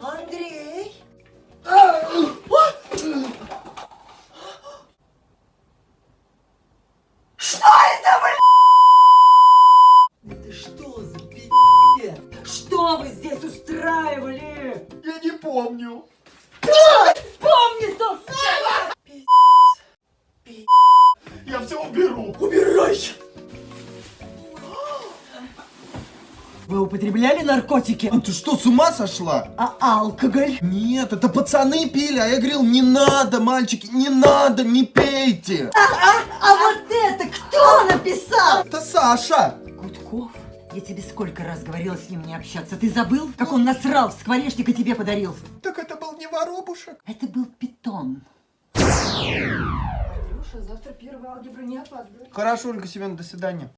Андрей? Что это, блядь? Это что за пи***е? Что вы здесь устраивали? Я не помню. Да! Помни, что... Пи***. Пи***. Я все уберу. Вы употребляли наркотики? А ты что, с ума сошла? А алкоголь? Нет, это пацаны пили, а я говорил, не надо, мальчики, не надо, не пейте. А вот это кто написал? Это Саша. Гудков? Я тебе сколько раз говорила с ним не общаться. Ты забыл, как он насрал в скворечник и тебе подарил? Так это был не воробушек. Это был питон. Андрюша, завтра первая алгебра не опаздывай. Хорошо, Ольга Семеновна, до свидания.